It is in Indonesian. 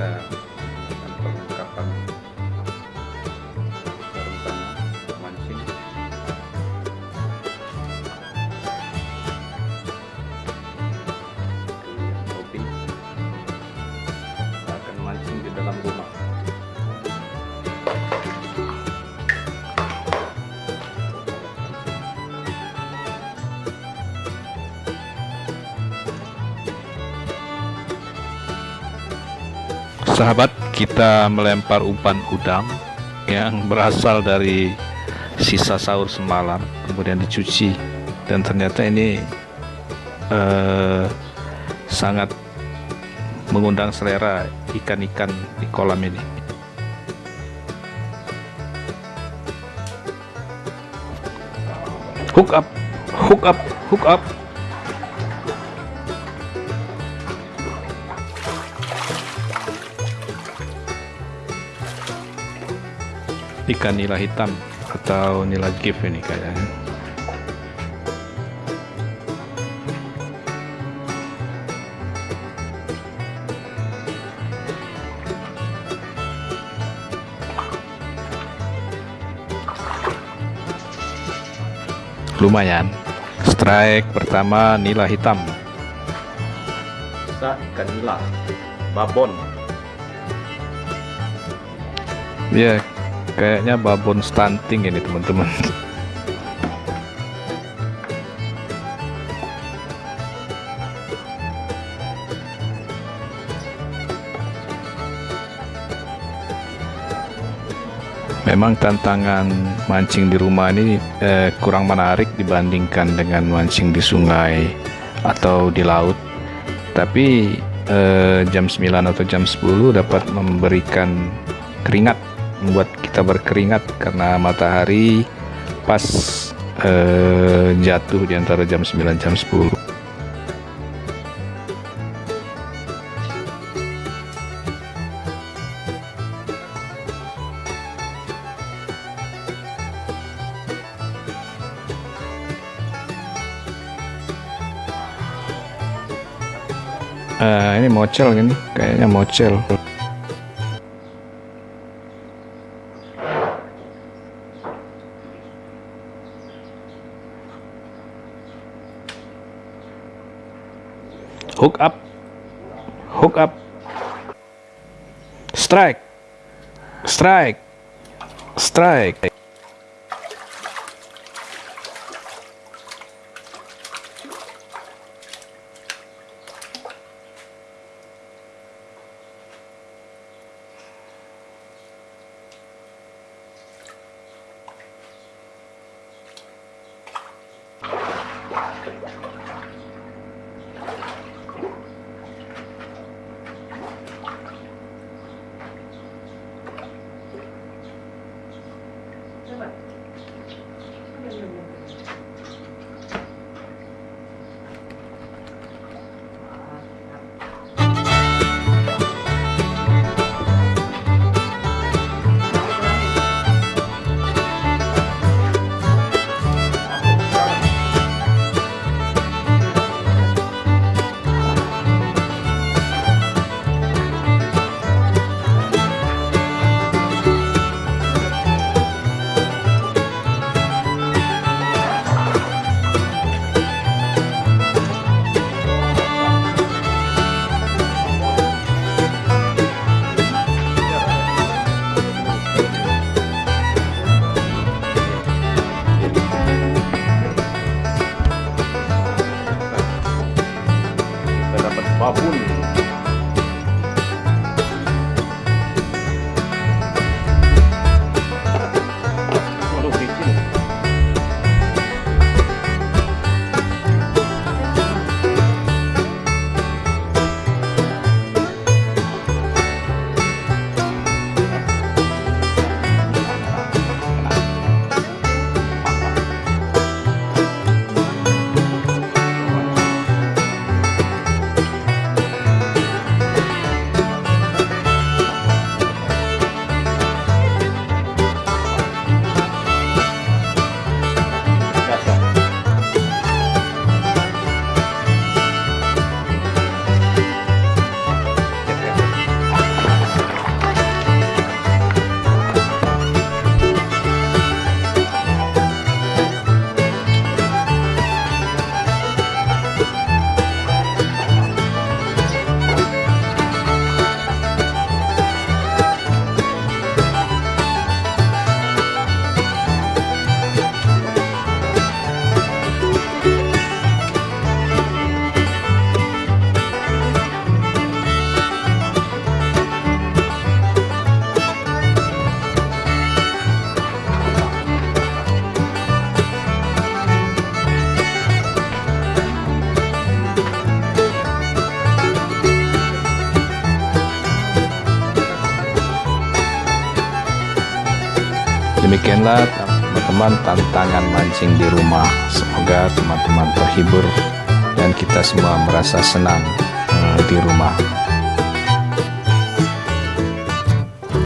that. Sahabat kita melempar umpan udang yang berasal dari sisa sahur semalam kemudian dicuci. Dan ternyata ini eh, sangat mengundang selera ikan-ikan di kolam ini. Hook up hook up hook up ikan nila hitam atau nila gift ini kayaknya lumayan. Strike pertama nila hitam. Bisa ikan nila babon. Ya kayaknya babon stunting ini teman-teman Memang tantangan mancing di rumah ini eh, kurang menarik dibandingkan dengan mancing di sungai atau di laut. Tapi eh, jam 9 atau jam 10 dapat memberikan keringat, membuat kita berkeringat karena matahari pas eh, jatuh di antara jam 9 jam 10. Uh, ini mocel gini, kayaknya mocel. hook up. Hook up. Strike. Strike. Strike. Давай. Подожди. Demikianlah teman-teman tantangan mancing di rumah. Semoga teman-teman terhibur dan kita semua merasa senang uh, di rumah.